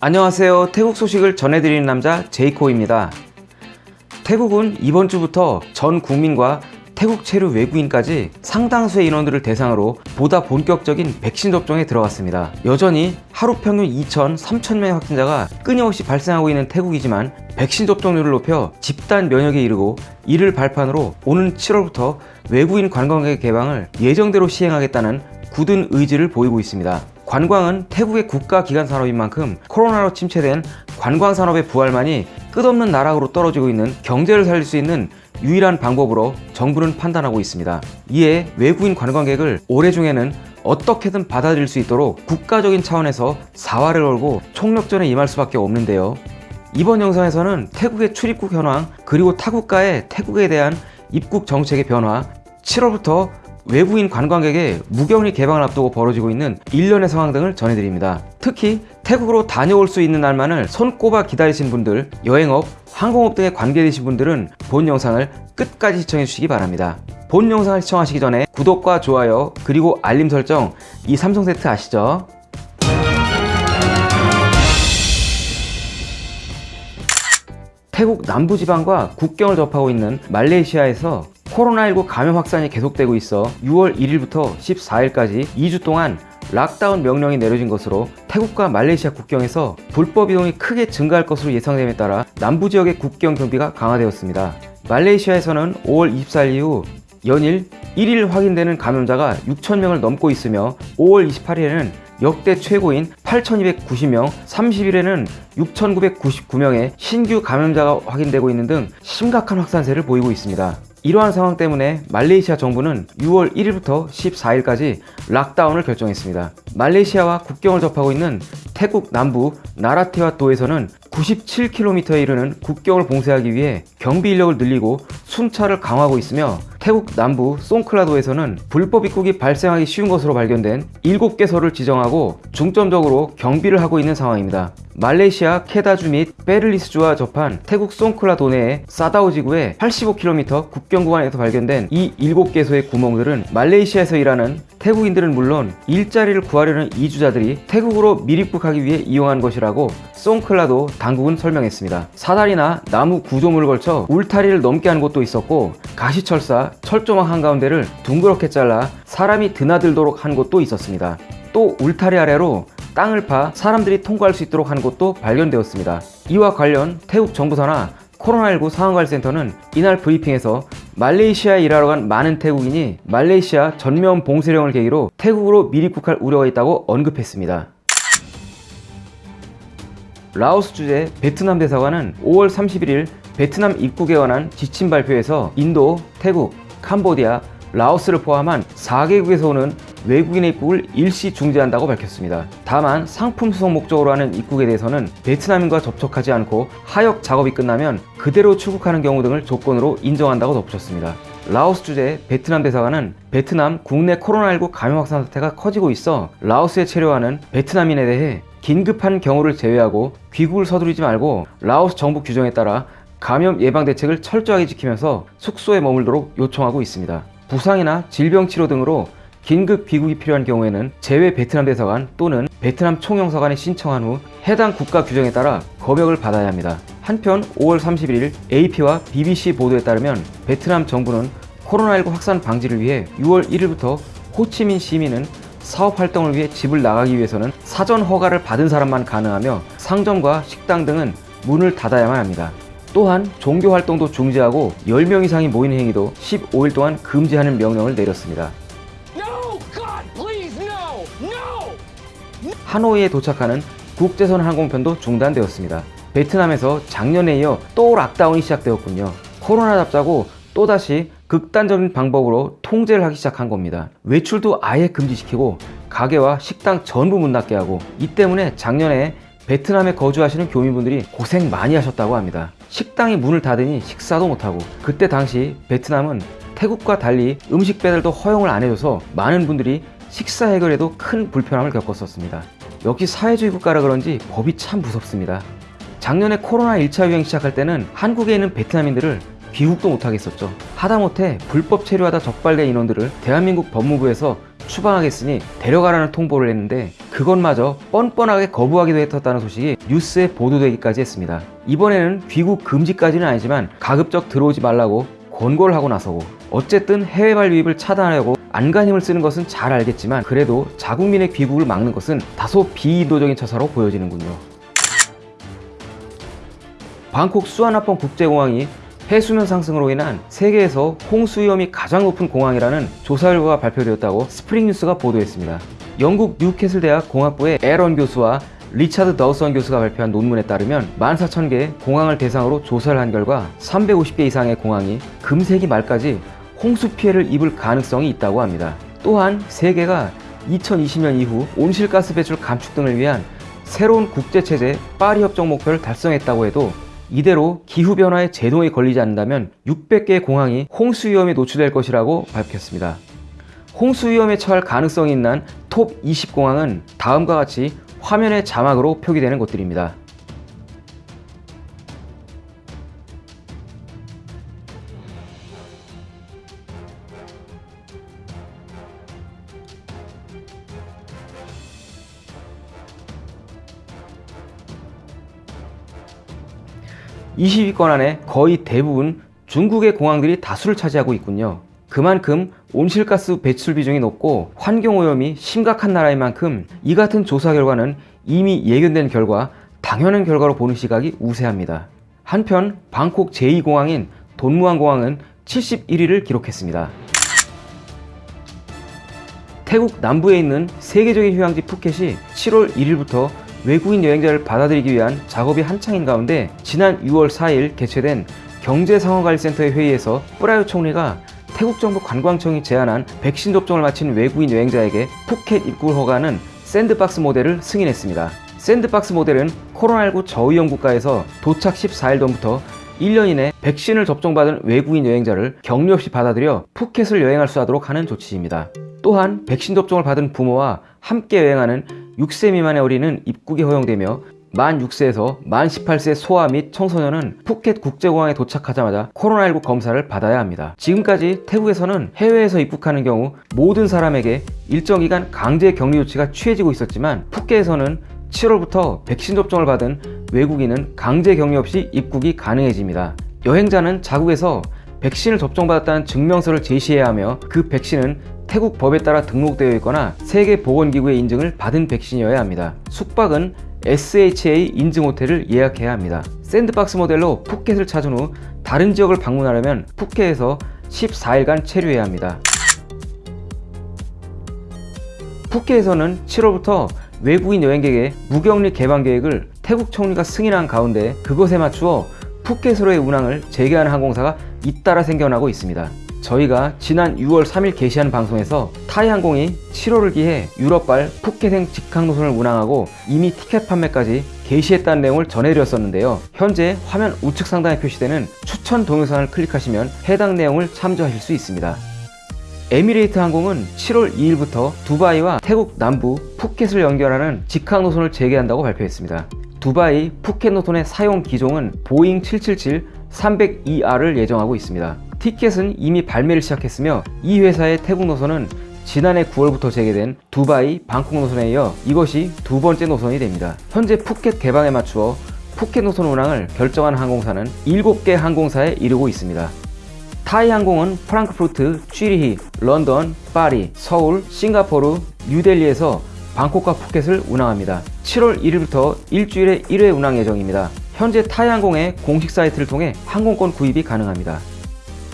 안녕하세요. 태국 소식을 전해드리는 남자 제이코입니다. 태국은 이번 주부터 전 국민과 태국 체류 외국인까지 상당수의 인원들을 대상으로 보다 본격적인 백신 접종에 들어갔습니다. 여전히 하루 평균 2천, 3천 명의 확진자가 끊임없이 발생하고 있는 태국이지만 백신 접종률을 높여 집단 면역에 이르고 이를 발판으로 오는 7월부터 외국인 관광객 개방을 예정대로 시행하겠다는 굳은 의지를 보이고 있습니다. 관광은 태국의 국가 기관 산업인 만큼 코로나로 침체된 관광 산업의 부활만이 끝없는 나락으로 떨어지고 있는 경제를 살릴 수 있는 유일한 방법으로 정부는 판단하고 있습니다. 이에 외국인 관광객을 올해 중에는 어떻게든 받아들일 수 있도록 국가적인 차원에서 사활을 걸고 총력전에 임할 수밖에 없는데요. 이번 영상에서는 태국의 출입국 현황 그리고 타국가의 태국에 대한 입국 정책의 변화 7월부터 외국인 관광객의 무격리 개방을 앞두고 벌어지고 있는 일련의 상황 등을 전해드립니다. 특히 태국으로 다녀올 수 있는 날만을 손꼽아 기다리신 분들, 여행업, 항공업 등에 관계되신 분들은 본 영상을 끝까지 시청해 주시기 바랍니다. 본 영상을 시청하시기 전에 구독과 좋아요 그리고 알림 설정 이 삼성 세트 아시죠? 태국 남부지방과 국경을 접하고 있는 말레이시아에서 코로나19 감염 확산이 계속되고 있어 6월 1일부터 14일까지 2주 동안 락다운 명령이 내려진 것으로 태국과 말레이시아 국경에서 불법 이동이 크게 증가할 것으로 예상됨에 따라 남부 지역의 국경 경비가 강화되었습니다. 말레이시아에서는 5월 24일 이후 연일 1일 확인되는 감염자가 6천명을 넘고 있으며 5월 28일에는 역대 최고인 8,290명, 30일에는 6,999명의 신규 감염자가 확인되고 있는 등 심각한 확산세를 보이고 있습니다. 이러한 상황 때문에 말레이시아 정부는 6월 1일부터 14일까지 락다운을 결정했습니다. 말레이시아와 국경을 접하고 있는 태국 남부 나라테와 도에서는 97km에 이르는 국경을 봉쇄하기 위해 경비 인력을 늘리고 순찰을 강화하고 있으며 태국 남부 송클라도에서는 불법 입국이 발생하기 쉬운 것으로 발견된 7개소를 지정하고 중점적으로 경비를 하고 있는 상황입니다. 말레이시아 케다주 및 베를리스주와 접한 태국 송클라도 내의 사다오 지구의 85km 국경 구간에서 발견된 이 7개소의 구멍들은 말레이시아에서 일하는 태국인들은 물론 일자리를 구하려는 이주자들이 태국으로 밀입국하기 위해 이용한 것이라고 송클라도 당국은 설명했습니다. 사다리나 나무 구조물을 걸쳐 울타리를 넘게 한 곳도 있었고 가시철사, 철조망 한가운데를 둥그렇게 잘라 사람이 드나들도록 한 곳도 있었습니다. 또 울타리 아래로 땅을 파 사람들이 통과할 수 있도록 한 곳도 발견되었습니다. 이와 관련 태국 정부 산하 코로나19 상황관리센터는 이날 브리핑에서 말레이시아에 일하러 간 많은 태국인이 말레이시아 전면 봉쇄령을 계기로 태국으로 밀입국할 우려가 있다고 언급했습니다. 라오스 주재 베트남 대사관은 5월 31일 베트남 입국에 관한 지침 발표에서 인도, 태국, 캄보디아, 라오스를 포함한 4개국에서 오는 외국인의 입국을 일시 중지한다고 밝혔습니다. 다만 상품 수송 목적으로 하는 입국에 대해서는 베트남인과 접촉하지 않고 하역 작업이 끝나면 그대로 출국하는 경우 등을 조건으로 인정한다고 덧붙였습니다. 라오스 주재 베트남 대사관은 베트남 국내 코로나19 감염 확산 사태가 커지고 있어 라오스에 체류하는 베트남인에 대해 긴급한 경우를 제외하고 귀국을 서두르지 말고 라오스 정부 규정에 따라 감염 예방 대책을 철저하게 지키면서 숙소에 머물도록 요청하고 있습니다. 부상이나 질병 치료 등으로 긴급 귀국이 필요한 경우에는 제외 베트남 대사관 또는 베트남 총영사관에 신청한 후 해당 국가 규정에 따라 검역을 받아야 합니다. 한편 5월 31일 AP와 BBC 보도에 따르면 베트남 정부는 코로나19 확산 방지를 위해 6월 1일부터 호치민 시민은 사업 활동을 위해 집을 나가기 위해서는 사전 허가를 받은 사람만 가능하며 상점과 식당 등은 문을 닫아야만 합니다. 또한 종교 활동도 중지하고 10명 이상이 모이는 행위도 15일 동안 금지하는 명령을 내렸습니다. 하노이에 도착하는 국제선 항공편도 중단되었습니다. 베트남에서 작년에 이어 또 락다운이 시작되었군요. 코로나 잡자고 또다시 극단적인 방법으로 통제를 하기 시작한 겁니다. 외출도 아예 금지시키고 가게와 식당 전부 문 닫게 하고 이 때문에 작년에 베트남에 거주하시는 교민분들이 고생 많이 하셨다고 합니다. 식당이 문을 닫으니 식사도 못하고 그때 당시 베트남은 태국과 달리 음식 배달도 허용을 안 해줘서 많은 분들이 식사 해결에도 큰 불편함을 겪었었습니다. 역시 사회주의 국가라 그런지 법이 참 무섭습니다. 작년에 코로나 1차 유행 시작할 때는 한국에 있는 베트남인들을 귀국도 못하게 했었죠. 하다못해 불법 체류하다 적발된 인원들을 대한민국 법무부에서 추방하겠으니 데려가라는 통보를 했는데 그것마저 뻔뻔하게 거부하기도 했었다는 소식이 뉴스에 보도되기까지 했습니다. 이번에는 귀국 금지까지는 아니지만 가급적 들어오지 말라고 권고를 하고 나서고 어쨌든 해외 발 유입을 차단하려고 안간힘을 쓰는 것은 잘 알겠지만 그래도 자국민의 귀국을 막는 것은 다소 비인도적인 처사로 보여지는군요. 방콕 수완나품 국제공항이 해수면 상승으로 인한 세계에서 홍수 위험이 가장 높은 공항이라는 조사 결과가 발표되었다고 스프링 뉴스가 보도했습니다. 영국 뉴캐슬 대학 공학부의 에런 교수와 리차드 도슨 교수가 발표한 논문에 따르면 14,000개 공항을 대상으로 조사를 한 결과 350개 이상의 공항이 금세기 말까지 홍수 피해를 입을 가능성이 있다고 합니다. 또한 세계가 2020년 이후 온실가스 배출 감축 등을 위한 새로운 국제체제 파리 협정 목표를 달성했다고 해도 이대로 기후변화에 제동이 걸리지 않는다면 600개의 공항이 홍수 위험에 노출될 것이라고 밝혔습니다. 홍수 위험에 처할 가능성이 있는 톱 20 공항은 다음과 같이 화면의 자막으로 표기되는 곳들입니다. (20위권) 안에 거의 대부분 중국의 공항들이 다수를 차지하고 있군요. 그만큼 온실가스 배출 비중이 높고 환경오염이 심각한 나라인 만큼 이 같은 조사 결과는 이미 예견된 결과 당연한 결과로 보는 시각이 우세합니다. 한편 방콕 제2공항인 돈무안 공항은 71위를 기록했습니다. 태국 남부에 있는 세계적인 휴양지 푸켓이 7월 1일부터 외국인 여행자를 받아들이기 위한 작업이 한창인 가운데 지난 6월 4일 개최된 경제상황관리센터의 회의에서 프라윳 총리가 태국 정부 관광청이 제안한 백신 접종을 마친 외국인 여행자에게 푸켓 입국을 허가하는 샌드박스 모델을 승인했습니다. 샌드박스 모델은 코로나19 저위험 국가에서 도착 14일 전부터 1년 이내 백신을 접종받은 외국인 여행자를 격리 없이 받아들여 푸켓을 여행할 수 있도록 하는 조치입니다. 또한 백신 접종을 받은 부모와 함께 여행하는 6세 미만의 어린이는 입국이 허용되며 만 6세에서 만 18세 소아 및 청소년은 푸켓 국제공항에 도착하자마자 코로나19 검사를 받아야 합니다. 지금까지 태국에서는 해외에서 입국하는 경우 모든 사람에게 일정 기간 강제 격리 조치가 취해지고 있었지만 푸켓에서는 7월부터 백신 접종을 받은 외국인은 강제 격리 없이 입국이 가능해집니다. 여행자는 자국에서 백신을 접종받았다는 증명서를 제시해야 하며 그 백신은 태국 법에 따라 등록되어 있거나 세계보건기구의 인증을 받은 백신이어야 합니다. 숙박은 SHA 인증 호텔을 예약해야 합니다. 샌드박스 모델로 푸켓을 찾은 후 다른 지역을 방문하려면 푸켓에서 14일간 체류해야 합니다. 푸켓에서는 7월부터 외국인 여행객의 무격리 개방 계획을 태국 총리가 승인한 가운데 그것에 맞추어 푸켓으로의 운항을 재개하는 항공사가 잇따라 생겨나고 있습니다. 저희가 지난 6월 3일 게시한 방송에서 타이항공이 7월을 기해 유럽발 푸켓행 직항 노선을 운항하고 이미 티켓 판매까지 게시했다는 내용을 전해드렸었는데요. 현재 화면 우측 상단에 표시되는 추천 동영상을 클릭하시면 해당 내용을 참조하실 수 있습니다. 에미레이트 항공은 7월 2일부터 두바이와 태국 남부 푸켓을 연결하는 직항 노선을 재개한다고 발표했습니다. 두바이 푸켓 노선의 사용 기종은 보잉 777-300ER을 예정하고 있습니다. 티켓은 이미 발매를 시작했으며 이 회사의 태국 노선은 지난해 9월부터 재개된 두바이 방콕 노선에 이어 이것이 두 번째 노선이 됩니다. 현재 푸켓 개방에 맞추어 푸켓 노선 운항을 결정한 항공사는 7개 항공사에 이르고 있습니다. 타이 항공은 프랑크푸르트, 취리히, 런던, 파리, 서울, 싱가포르, 뉴델리에서 방콕과 푸켓을 운항합니다. 7월 1일부터 일주일에 1회 운항 예정입니다. 현재 타이 항공의 공식 사이트를 통해 항공권 구입이 가능합니다.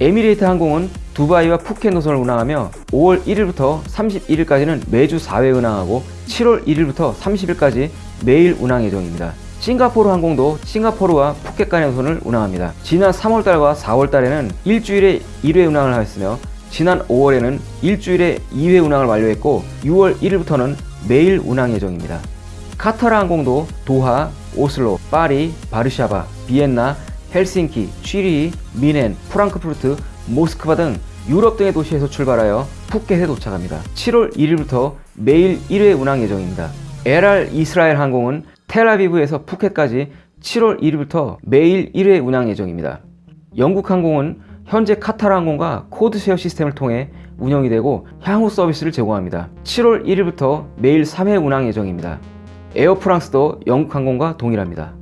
에미레이트 항공은 두바이와 푸켓 노선을 운항하며 5월 1일부터 31일까지는 매주 4회 운항하고 7월 1일부터 30일까지 매일 운항 예정입니다. 싱가포르 항공도 싱가포르와 푸켓 간의 노선을 운항합니다. 지난 3월달과 4월달에는 일주일에 1회 운항을 하였으며 지난 5월에는 일주일에 2회 운항을 완료했고 6월 1일부터는 매일 운항 예정입니다. 카타르 항공도 도하, 오슬로, 파리, 바르샤바, 비엔나, 헬싱키, 취리히, 뮌헨, 프랑크푸르트, 모스크바 등 유럽 등의 도시에서 출발하여 푸켓에 도착합니다. 7월 1일부터 매일 1회 운항 예정입니다. 엘알 이스라엘 항공은 텔아비브에서 푸켓까지 7월 1일부터 매일 1회 운항 예정입니다. 영국 항공은 현재 카타르 항공과 코드쉐어 시스템을 통해 운영이 되고 향후 서비스를 제공합니다. 7월 1일부터 매일 3회 운항 예정입니다. 에어프랑스도 영국 항공과 동일합니다.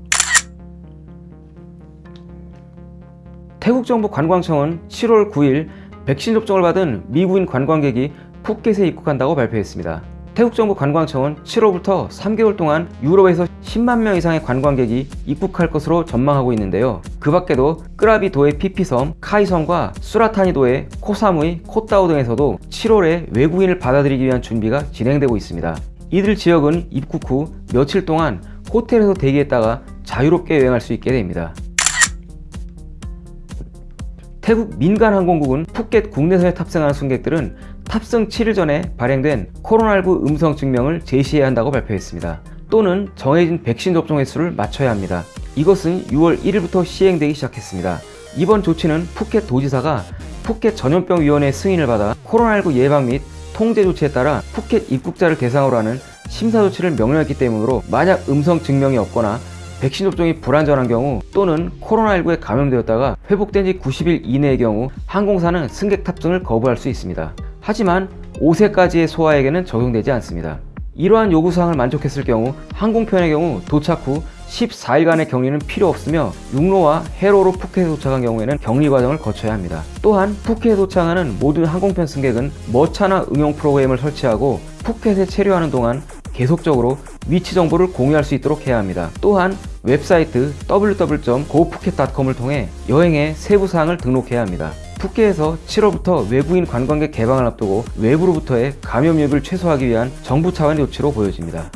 태국 정부 관광청은 7월 9일 백신 접종을 받은 미국인 관광객이 푸켓에 입국한다고 발표했습니다. 태국 정부 관광청은 7월부터 3개월 동안 유럽에서 10만 명 이상의 관광객이 입국할 것으로 전망하고 있는데요. 그 밖에도 끄라비도의 피피섬, 카이섬과 수라타니도의 코사무이, 코따오 등에서도 7월에 외국인을 받아들이기 위한 준비가 진행되고 있습니다. 이들 지역은 입국 후 며칠 동안 호텔에서 대기했다가 자유롭게 여행할 수 있게 됩니다. 태국 민간항공국은 푸켓 국내선에 탑승하는 승객들은 탑승 7일 전에 발행된 코로나19 음성 증명을 제시해야 한다고 발표했습니다. 또는 정해진 백신 접종 횟수를 맞춰야 합니다. 이것은 6월 1일부터 시행되기 시작했습니다. 이번 조치는 푸켓 도지사가 푸켓 전염병위원회 승인을 받아 코로나19 예방 및 통제 조치에 따라 푸켓 입국자를 대상으로 하는 심사 조치를 명령했기 때문으로 만약 음성 증명이 없거나 백신 접종이 불안전한 경우 또는 코로나19에 감염되었다가 회복된 지 90일 이내의 경우 항공사는 승객 탑승을 거부할 수 있습니다. 하지만 5세까지의 소아에게는 적용되지 않습니다. 이러한 요구사항을 만족했을 경우 항공편의 경우 도착 후 14일간의 격리는 필요 없으며 육로와 해로로 푸켓에 도착한 경우에는 격리 과정을 거쳐야 합니다. 또한 푸켓에 도착하는 모든 항공편 승객은 머차나 응용 프로그램을 설치하고 푸켓에 체류하는 동안 계속적으로 위치 정보를 공유할 수 있도록 해야 합니다. 또한 웹사이트 www.gophuket.com을 통해 여행의 세부 사항을 등록해야 합니다. 푸켓에서 7월부터 외국인 관광객 개방을 앞두고 외부로부터의 감염 위협을 최소화하기 위한 정부 차원의 조치로 보여집니다.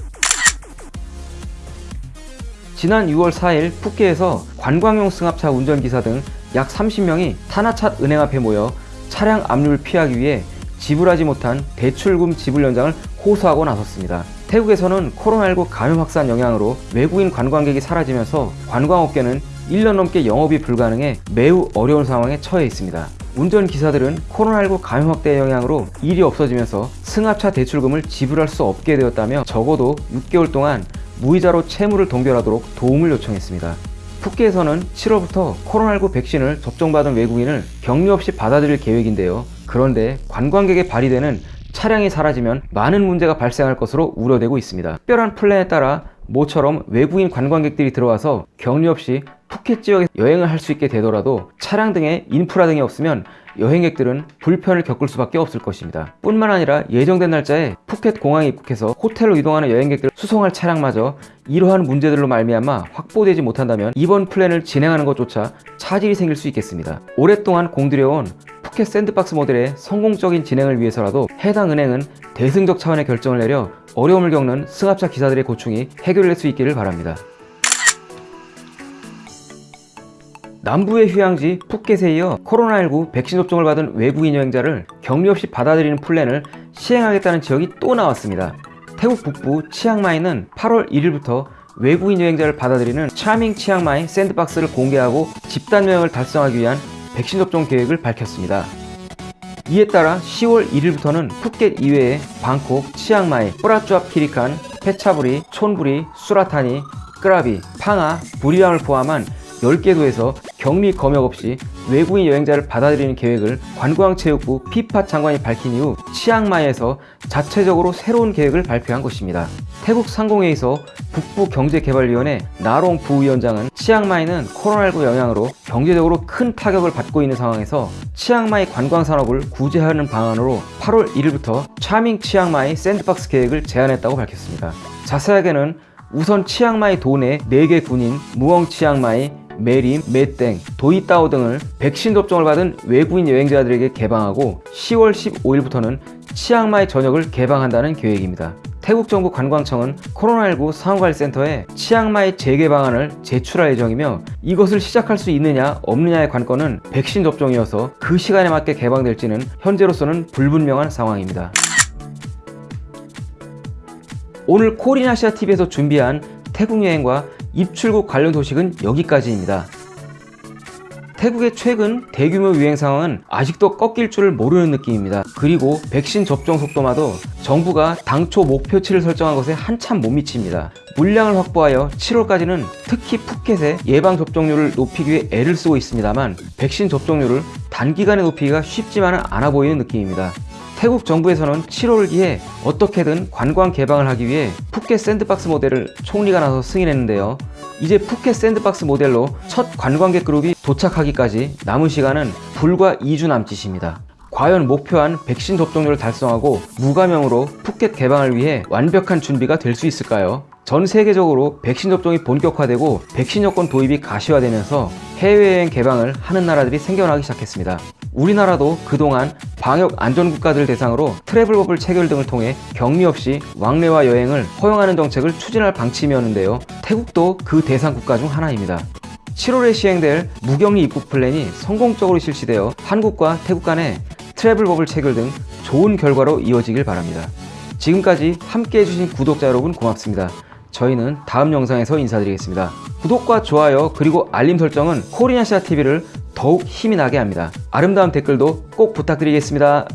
지난 6월 4일 푸켓에서 관광용 승합차 운전기사 등 약 30명이 타나찻 은행 앞에 모여 차량 압류를 피하기 위해 지불하지 못한 대출금 지불 연장을 호소하고 나섰습니다. 태국에서는 코로나19 감염 확산 영향으로 외국인 관광객이 사라지면서 관광업계는 1년 넘게 영업이 불가능해 매우 어려운 상황에 처해 있습니다. 운전기사들은 코로나19 감염 확대의 영향으로 일이 없어지면서 승합차 대출금을 지불할 수 없게 되었다며 적어도 6개월 동안 무이자로 채무를 동결하도록 도움을 요청했습니다. 푸켓에서는 7월부터 코로나19 백신을 접종받은 외국인을 격리 없이 받아들일 계획인데요. 그런데 관광객에 발휘되는 차량이 사라지면 많은 문제가 발생할 것으로 우려되고 있습니다. 특별한 플랜에 따라 모처럼 외국인 관광객들이 들어와서 격리 없이 푸켓 지역에 여행을 할 수 있게 되더라도 차량 등의 인프라 등이 없으면 여행객들은 불편을 겪을 수밖에 없을 것입니다. 뿐만 아니라 예정된 날짜에 푸켓 공항에 입국해서 호텔로 이동하는 여행객들을 수송할 차량마저 이러한 문제들로 말미암아 확보되지 못한다면 이번 플랜을 진행하는 것조차 차질이 생길 수 있겠습니다. 오랫동안 공들여온 푸켓 샌드박스 모델의 성공적인 진행을 위해서라도 해당 은행은 대승적 차원의 결정을 내려 어려움을 겪는 승합차 기사들의 고충이 해결될 수 있기를 바랍니다. 남부의 휴양지 푸켓에 이어 코로나19 백신 접종을 받은 외국인 여행자를 격리 없이 받아들이는 플랜을 시행하겠다는 지역이 또 나왔습니다. 태국 북부 치앙마이는 8월 1일부터 외국인 여행자를 받아들이는 차밍 치앙마이 샌드박스를 공개하고 집단 면역을 달성하기 위한 백신 접종 계획을 밝혔습니다. 이에 따라 10월 1일부터는 푸켓 이외에 방콕, 치앙마이, 뿌라쭈압 키리칸, 페차부리, 촌부리, 수라타니, 끄라비, 팡아, 부리람을 포함한 10개 도에서 격리 검역 없이 외국인 여행자를 받아들이는 계획을 관광체육부 피파 장관이 밝힌 이후 치앙마이에서 자체적으로 새로운 계획을 발표한 것입니다. 태국 상공회의소 북부경제개발위원회 나롱 부위원장은 치앙마이는 코로나19 영향으로 경제적으로 큰 타격을 받고 있는 상황에서 치앙마이 관광산업을 구제하는 방안으로 8월 1일부터 차밍 치앙마이 샌드박스 계획을 제안했다고 밝혔습니다. 자세하게는 우선 치앙마이 도내 4개 군인 무엉 치앙마이, 메림, 메땡, 도이따오 등을 백신 접종을 받은 외국인 여행자들에게 개방하고 10월 15일부터는 치앙마이 전역을 개방한다는 계획입니다. 태국 정부 관광청은 코로나19 상황관리센터에 치앙마이 재개 방안을 제출할 예정이며 이것을 시작할 수 있느냐 없느냐의 관건은 백신 접종이어서 그 시간에 맞게 개방될지는 현재로서는 불분명한 상황입니다. 오늘 코리나시아TV에서 준비한 태국 여행과 입출국 관련 소식은 여기까지입니다. 태국의 최근 대규모 유행 상황은 아직도 꺾일 줄을 모르는 느낌입니다. 그리고 백신 접종 속도마도 정부가 당초 목표치를 설정한 것에 한참 못 미칩니다. 물량을 확보하여 7월까지는 특히 푸켓의 예방 접종률을 높이기 위해 애를 쓰고 있습니다만 백신 접종률을 단기간에 높이기가 쉽지만은 않아 보이는 느낌입니다. 태국 정부에서는 7월기에 어떻게든 관광 개방을 하기 위해 푸켓 샌드박스 모델을 총리가 나서 승인했는데요. 이제 푸켓 샌드박스 모델로 첫 관광객 그룹이 도착하기까지 남은 시간은 불과 2주 남짓입니다. 과연 목표한 백신 접종률을 달성하고 무감염으로 푸켓 개방을 위해 완벽한 준비가 될 수 있을까요? 전 세계적으로 백신 접종이 본격화되고 백신 여권 도입이 가시화되면서 해외여행 개방을 하는 나라들이 생겨나기 시작했습니다. 우리나라도 그동안 방역 안전 국가들 대상으로 트래블 버블 체결 등을 통해 격리 없이 왕래와 여행을 허용하는 정책을 추진할 방침이었는데요. 태국도 그 대상 국가 중 하나입니다. 7월에 시행될 무격리 입국 플랜이 성공적으로 실시되어 한국과 태국 간의 트래블 버블 체결 등 좋은 결과로 이어지길 바랍니다. 지금까지 함께 해주신 구독자 여러분 고맙습니다. 저희는 다음 영상에서 인사드리겠습니다. 구독과 좋아요 그리고 알림 설정은 코리아시아 TV를 더욱 힘이 나게 합니다. 아름다운 댓글도 꼭 부탁드리겠습니다.